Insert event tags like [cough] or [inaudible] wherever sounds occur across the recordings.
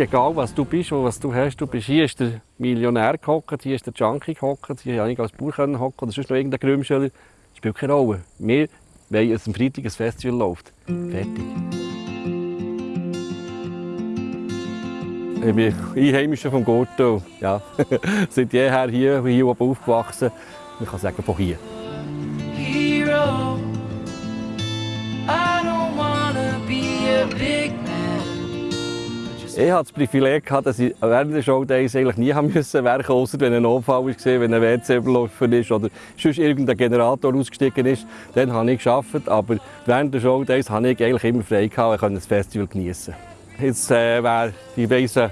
Egal was du bist und was du hast, du bist hier ist der Millionär gehockt, hier ist der Junkie gehockt, hier konnte ich als Bauer hocken oder sonst noch irgendein Grümschöller. Spielt keine Rolle. Wir wollen, dass am Freitag ein Festival läuft. Fertig. Ich bin Einheimischer vom Gurtel. Ja. [laughs] Seit jeher hier, hier oben aufgewachsen. Ich kann sagen, von hier. hero. I don't wanna be a big man. Ich hatte das Privileg, dass ich während der Showdays eigentlich nie haben müssen werken außer wenn ein Notfall war, wenn ein WC überlaufen ist oder sonst irgendein Generator ausgestiegen ist. Dann habe ich gearbeitet, aber während der Showdays habe ich eigentlich immer frei gehabt und konnte das Festival genießen. Jetzt äh, wäre die weiße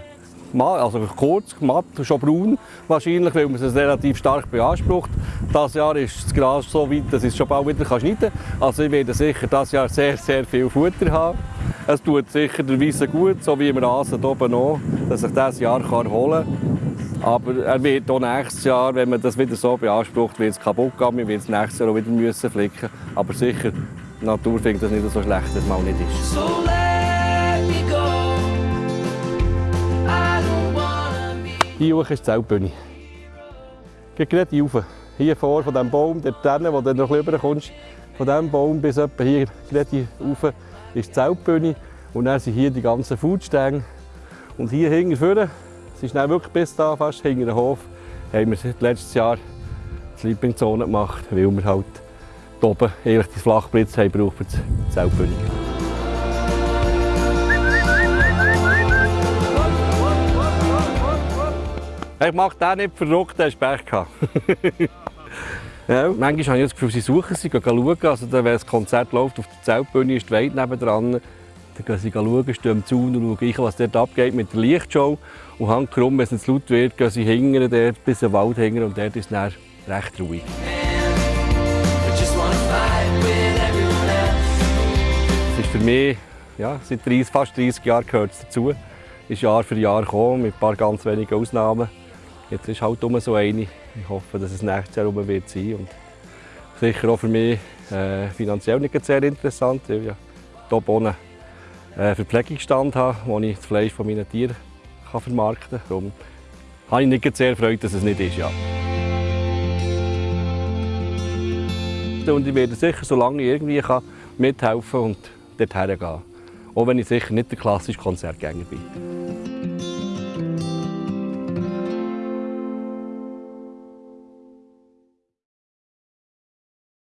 Ma- also kurz, matt, schon braun wahrscheinlich, weil man es relativ stark beansprucht. Dieses Jahr ist das Gras so weit, dass ich es schon bald wieder schneiden kann. Also ich werde sicher dieses Jahr sehr, sehr viel Futter haben. Es tut sicher der Weisse gut, so wie wir Rasen hier oben auch, dass ich dieses Jahr kann erholen kann. Aber er wird auch nächstes Jahr, wenn man das wieder so beansprucht, wird es kaputt gehen. Wir werden es nächstes Jahr auch wieder müssen flicken. Aber sicher, die Natur findet das nicht so schlecht, dass es mal nicht ist. So. Hier hoch ist die Zeltbühne. Geh gerade hier rauf. Hier vor von diesem Baum, dort wo du noch ein bisschen rüberkommst, von diesem Baum bis etwa hier, gerade hier rauf, ist die Zeltbühne. Und dann sind hier die ganzen Foodstände. Und hier hinten vorne, es ist wirklich bis da fast hinter den Hof, haben wir letztes Jahr die Sleeping-Zone gemacht, weil wir halt oben eigentlich die Flachblitze haben gebraucht für die Zeltbühne. Ich mache den nicht verrückt, der hat Pech gehabt. [laughs] ja, manchmal habe ich das Gefühl, sie suchen sie, gehen schauen. Also, wenn das Konzert läuft auf der Zeltbühne, ist die Weide nebendran. Dann gehen sie schauen, stehen am Zaun und schauen, was dort abgeht mit der Lichtshow. Und handkrumm, wenn es zu laut wird, gehen sie hingern, dort bis in den Wald hingern und dort ist es recht ruhig. Es ist für mich, ja, seit 30, fast 30 Jahren gehört es dazu. Ist Jahr für Jahr gekommen, mit ein paar ganz wenigen Ausnahmen. Jetzt ist halt immer so eine. Ich hoffe, dass es nächstes Jahr rum wird sein. Und sicher auch für mich äh, finanziell nicht sehr interessant, weil ich hier unten einen Verpflegungsstand habe, wo ich das Fleisch von meinen Tieren kann vermarkten kann. Darum habe ich nicht sehr Freude, dass es nicht ist. Ja. Und ich werde sicher, solange ich irgendwie kann, mithelfen und dorthin gehen. Auch wenn ich sicher nicht der klassische Konzertgänger bin.